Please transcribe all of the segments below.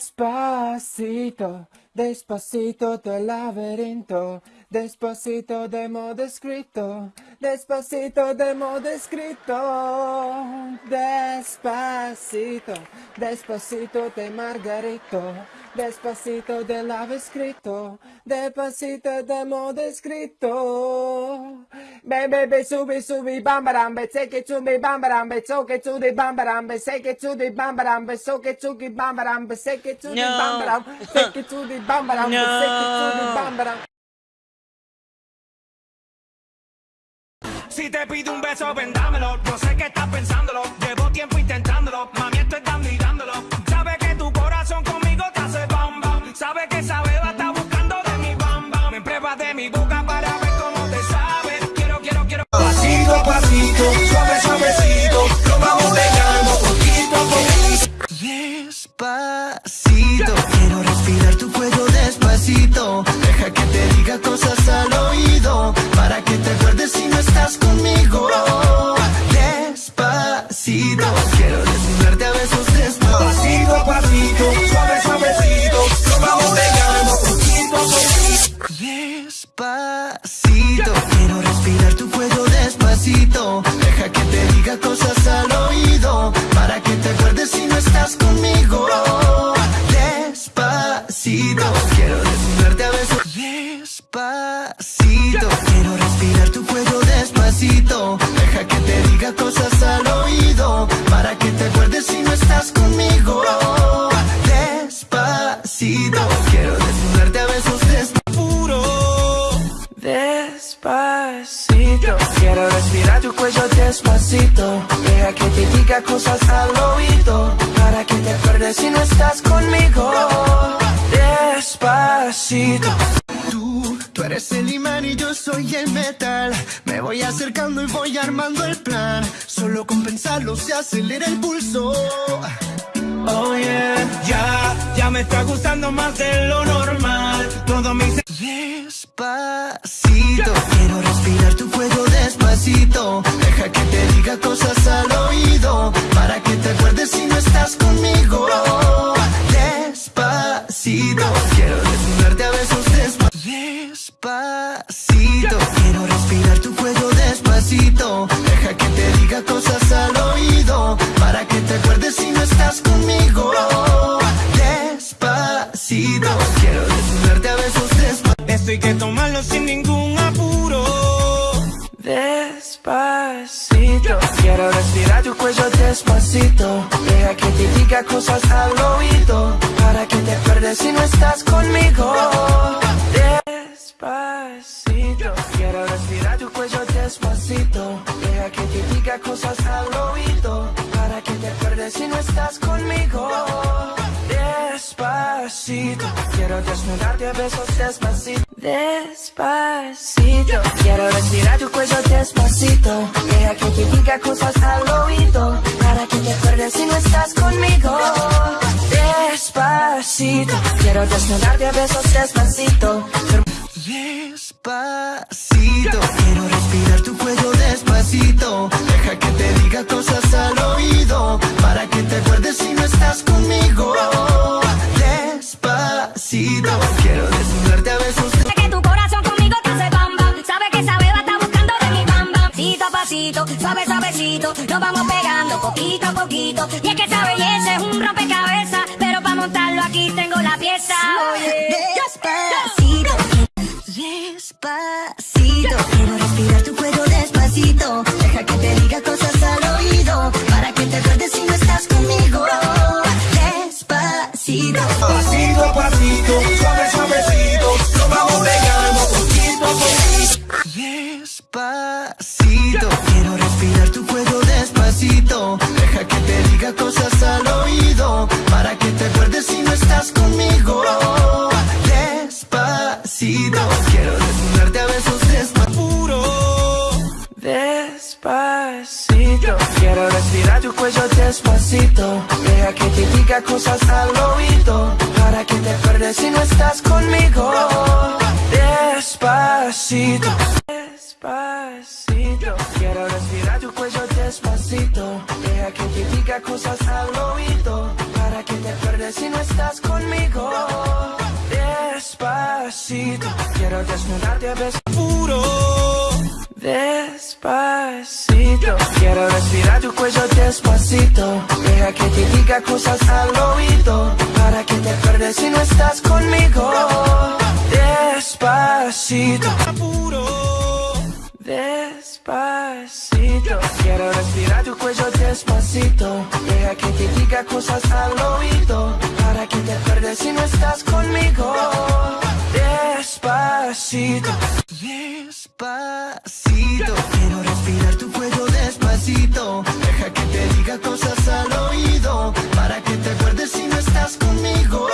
Despacito, despacito del laberinto, despacito de modo escrito, despacito de modo escrito, despacito, despacito de Margarito, despacito de lave escrito, despacito de modo escrito. Baby, baby, subi, subi, bam, bam, take it to me, bam, bam, take it to the bam, bam, take it to the bam, bam, take it to the bam, bam, take it to the bam, bam, take it to Si te pido un beso, vendámelo. Yo sé que estás pensándolo. Llevo tiempo intentándolo. Mami, esto es dando y dándolo. Quiero desnudarte a besos despacito. Puro. Despacito, quiero respirar tu cuello despacito. Deja que te diga cosas al oído, para que te acuerdes si no estás conmigo. Despacito. Tú, tú eres el imán y yo soy el metal. Me voy acercando y voy armando el plan. Solo con pensarlo se acelera el pulso. Oh yeah, ya, ya me está gustando más de lo normal. Todo mi Despacito, quiero respirar tu cuello despacito. Deja que te diga cosas al conmigo. Despacito, quiero desnudarte a besos despacito. Esto hay que tomarlo sin ningún apuro. Despacito, quiero respirar tu cuello despacito. Deja que te diga cosas al oído, para que te acuerdes si no estás conmigo. Despacito, quiero respirar tu cuello despacito. Deja que te diga cosas al oído, si no estás conmigo. Despacito, quiero desnudarte a besos despacito. Despacito, quiero respirar tu cuello despacito. Deja que te diga cosas al oído, para que te acuerdes si no estás conmigo. Despacito, quiero desnudarte a besos despacito. Despacito, quiero respirar tu cuello despacito. Deja que Y es que esa belleza es un rompecabezas, despacito. Deja que te diga cosas al oído, para que te acuerdes si no estás conmigo. Despacito, despacito, quiero respirar tu cuello despacito. Deja que te diga cosas al oído, para que te pierdes si no estás conmigo. Despacito, quiero desnudarte a besos puro. Despacito, quiero respirar tu cuello despacito. Que diga cosas al oído. Para que te pierdes si no estás conmigo. Despacito. Despacito, quiero respirar tu cuello despacito. Deja que te diga cosas al oído. Para que te pierdes si no estás conmigo. Despacito, despacito. Quiero respirar despacito. Deja que te diga cosas al oído. Para que te acuerdes si no estás conmigo.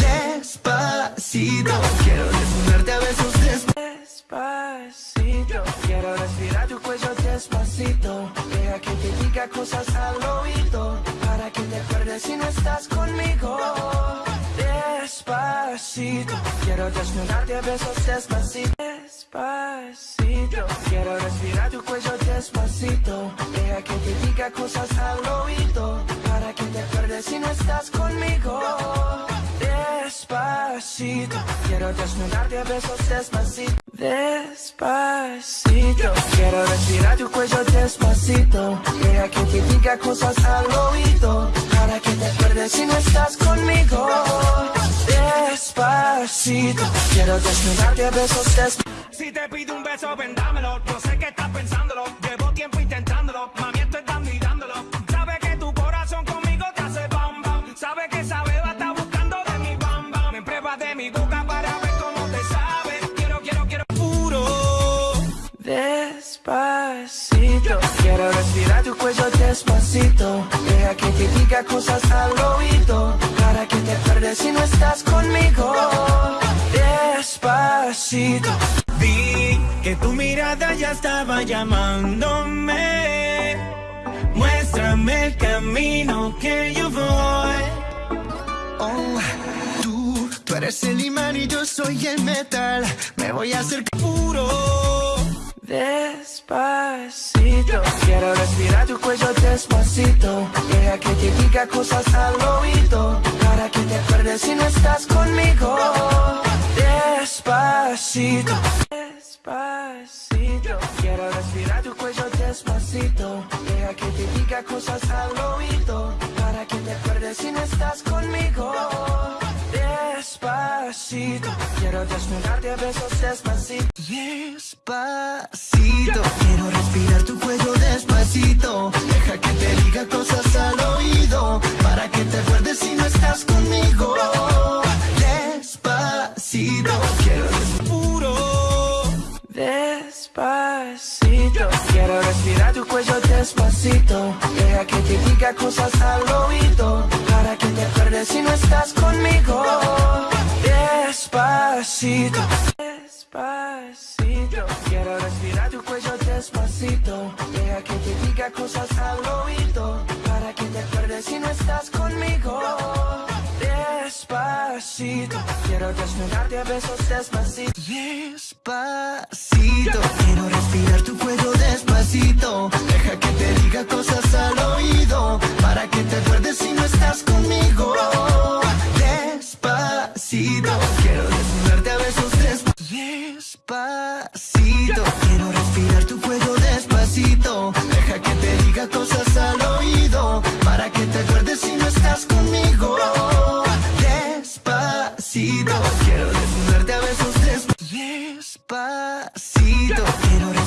Despacito, quiero desnudarte a besos despacito. Quiero respirar tu cuello despacito. Deja que te diga cosas al oído. Para que te acuerdes si no estás conmigo. Despacito, quiero desnudarte a besos despacito. Despacito, quiero respirar tu cuello despacito. Deja que te diga cosas al oído. Para que te acuerdes si no estás conmigo. Despacito, quiero desnudarte a besos despacito. Despacito, quiero respirar tu cuello despacito. Deja que te diga cosas al oído. Para que te acuerdes si no estás conmigo. Despacito, quiero desnudarte a besos despacito. Si te pido un beso, vendámelo. Yo sé que estás pensándolo. Llevo tiempo intentándolo. Mami, estoy dando y. Sabe que tu corazón conmigo te hace bam bam. Sabe que esa beba está buscando de mi bam bam. Me prueba de mi boca para ver cómo te sabe. Quiero, quiero, quiero puro. Despacito, quiero respirar tu cuello despacito. Deja que te diga cosas al oído. Para que te pierdes si no estás conmigo. Despacito, ya estaba llamándome. Muéstrame el camino que yo voy. oh, tú, tú eres el imán y yo soy el metal. Me voy a hacer puro. Despacito, quiero respirar tu cuello despacito. Deja que te diga cosas al oído. Para que te acuerdes si no estás conmigo. Despacito, despacito. Quiero respirar tu cuello despacito. Deja que te diga cosas al oído. Para que te acuerdes si no estás conmigo. Despacito, quiero desnudarte a besos despacito. Despacito, quiero respirar tu cuello despacito. Deja que te diga cosas al oído. Para que te acuerdes si no estás conmigo. Despacito, quiero. Despacito, quiero respirar tu cuello despacito. Deja que te diga cosas al oído. Para que te acuerdes si no estás conmigo. Despacito, despacito. Quiero respirar tu cuello despacito. Deja que te diga cosas al oído. Para que te acuerdes si no estás conmigo. Despacito, quiero desnudarte a besos despacito. Despacito, quiero respirar tu cuello despacito. Deja que te diga cosas al oído. Para que te acuerdes si no estás conmigo. Despacito, quiero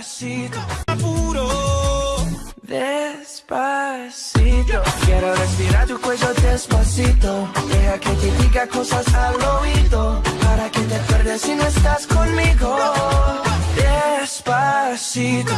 Despacito, puro. Despacito, quiero respirar tu cuello despacito. Deja que te diga cosas al oído. Para que te acuerdes si no estás conmigo. Despacito.